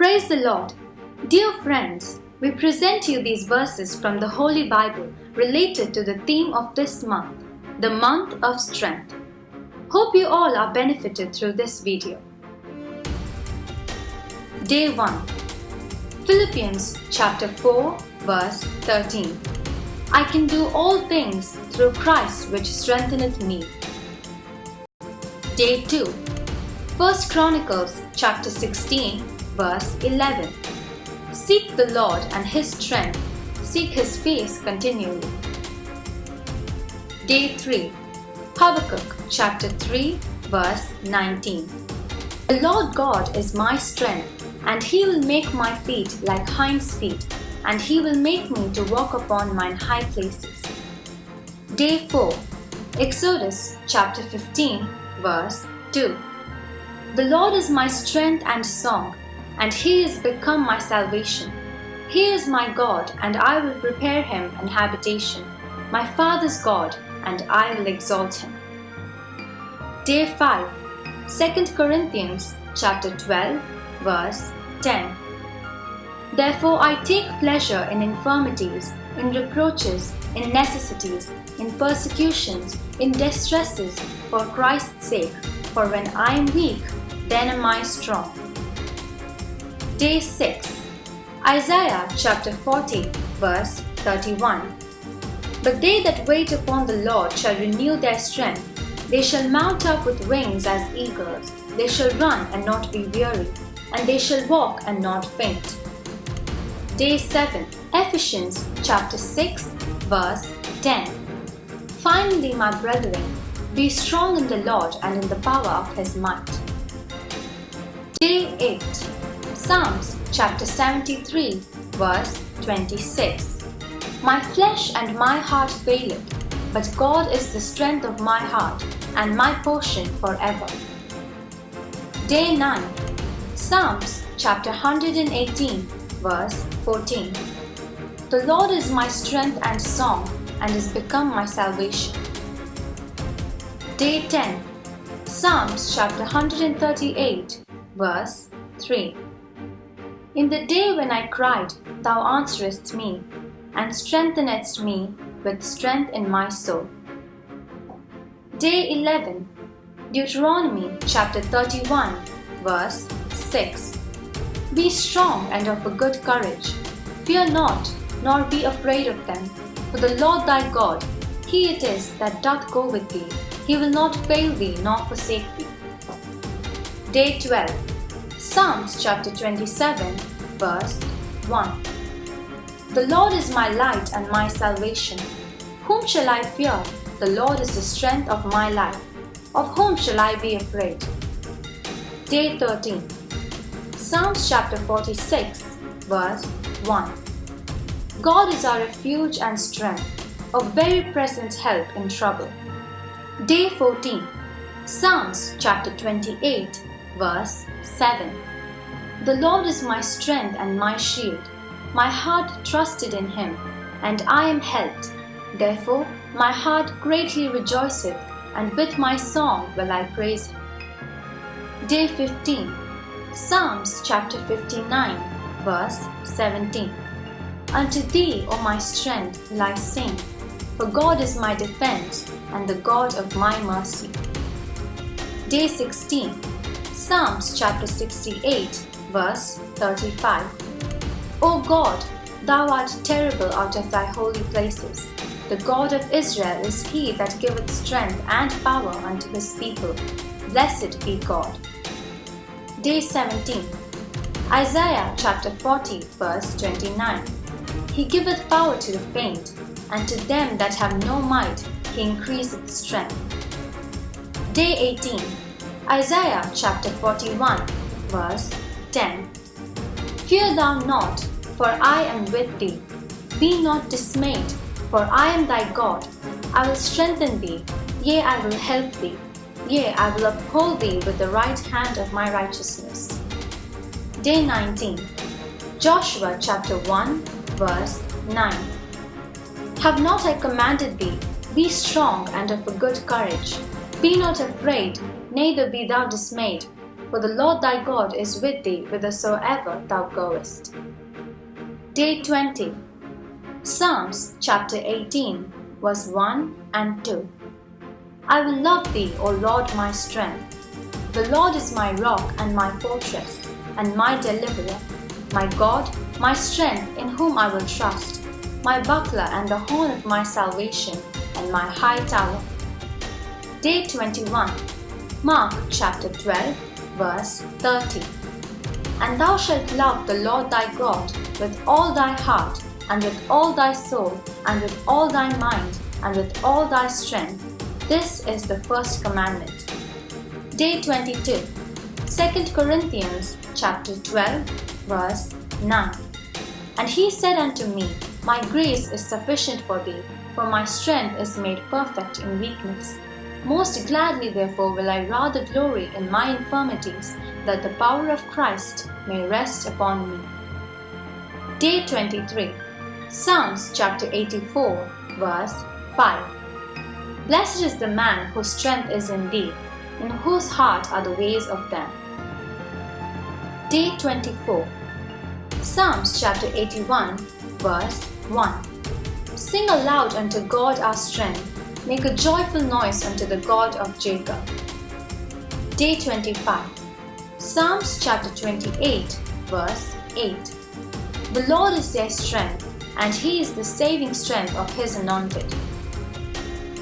Praise the Lord. Dear friends, we present you these verses from the Holy Bible related to the theme of this month, the month of strength. Hope you all are benefited through this video. Day 1 Philippians chapter 4 verse 13 I can do all things through Christ which strengtheneth me. Day 2 1 Chronicles chapter 16 verse 11 Seek the Lord and His strength, seek His face continually. Day 3 Habakkuk chapter 3 verse 19 The Lord God is my strength, and He will make my feet like hinds feet, and He will make me to walk upon mine high places. Day 4 Exodus chapter 15 verse 2 The Lord is my strength and song, and he is become my salvation. He is my God, and I will prepare him an habitation, my father's God, and I will exalt him. Day 5 2 Corinthians chapter 12 verse 10 Therefore I take pleasure in infirmities, in reproaches, in necessities, in persecutions, in distresses, for Christ's sake. For when I am weak, then am I strong. Day 6 Isaiah chapter 40 verse 31 But they that wait upon the Lord shall renew their strength. They shall mount up with wings as eagles. They shall run and not be weary, and they shall walk and not faint. Day 7 Ephesians chapter 6 verse 10 Finally, my brethren, be strong in the Lord and in the power of his might. Day 8 Psalms chapter 73 verse 26 My flesh and my heart faileth, but God is the strength of my heart and my portion forever. Day 9 Psalms chapter 118 verse 14 The Lord is my strength and song and is become my salvation. Day 10 Psalms chapter 138 verse 3 in the day when I cried, thou answeredst me, and strengthenedst me with strength in my soul. Day 11 Deuteronomy chapter 31 verse 6 Be strong and of a good courage. Fear not, nor be afraid of them. For the Lord thy God, He it is that doth go with thee. He will not fail thee nor forsake thee. Day 12 Psalms chapter 27 verse 1 The Lord is my light and my salvation. Whom shall I fear? The Lord is the strength of my life. Of whom shall I be afraid? Day 13 Psalms chapter 46 verse 1 God is our refuge and strength, a very present help in trouble. Day 14 Psalms chapter 28 verse 7 The Lord is my strength and my shield. My heart trusted in him, and I am helped. Therefore my heart greatly rejoiceth, and with my song will I praise him. Day 15 Psalms chapter 59 verse 17 Unto thee, O my strength, will I sing, for God is my defense and the God of my mercy. Day 16 Psalms chapter 68 verse 35 O God, thou art terrible out of thy holy places. The God of Israel is he that giveth strength and power unto his people. Blessed be God. Day 17 Isaiah chapter 40 verse 29 He giveth power to the faint, and to them that have no might he increaseth strength. Day 18 Isaiah chapter 41 verse 10 Fear thou not, for I am with thee. Be not dismayed, for I am thy God. I will strengthen thee, yea, I will help thee. Yea, I will uphold thee with the right hand of my righteousness. Day 19 Joshua chapter 1 verse 9 Have not I commanded thee, be strong and of a good courage. Be not afraid, neither be thou dismayed, for the Lord thy God is with thee whithersoever thou goest. Day 20 Psalms chapter 18, verse 1 and 2. I will love thee, O Lord my strength. The Lord is my rock and my fortress, and my deliverer, my God, my strength, in whom I will trust, my buckler and the horn of my salvation, and my high tower. Day 21, Mark chapter 12, verse 30. And thou shalt love the Lord thy God with all thy heart, and with all thy soul, and with all thy mind, and with all thy strength. This is the first commandment. Day 22. 2 Corinthians chapter 12, verse 9. And he said unto me, My grace is sufficient for thee, for my strength is made perfect in weakness. Most gladly, therefore, will I rather glory in my infirmities, that the power of Christ may rest upon me. Day 23 Psalms chapter 84, verse 5. Blessed is the man whose strength is in thee, in whose heart are the ways of them. Day 24. Psalms chapter 81, verse 1. Sing aloud unto God our strength, make a joyful noise unto the God of Jacob. Day 25. Psalms chapter 28, verse 8. The Lord is their strength and he is the saving strength of his anointed.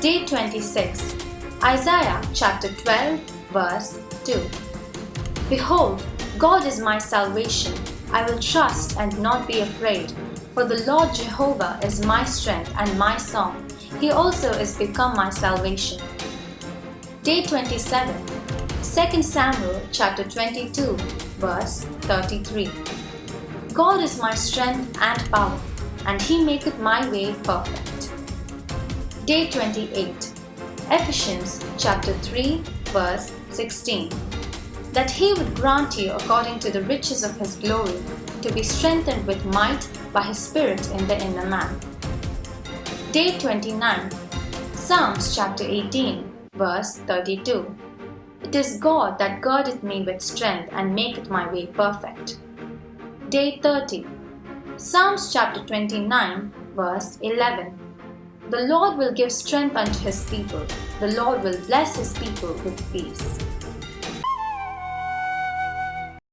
Day 26 Isaiah chapter 12 verse 2 Behold, God is my salvation. I will trust and not be afraid. For the Lord Jehovah is my strength and my song. He also is become my salvation. Day 27 2 Samuel chapter 22 verse 33 God is my strength and power and he maketh my way perfect. Day 28 Ephesians chapter 3 verse 16 That he would grant you according to the riches of his glory to be strengthened with might by his spirit in the inner man. Day 29 Psalms chapter 18 verse 32 It is God that girdeth me with strength and maketh my way perfect. Day 30 Psalms chapter 29, verse 11. The Lord will give strength unto his people, the Lord will bless his people with peace.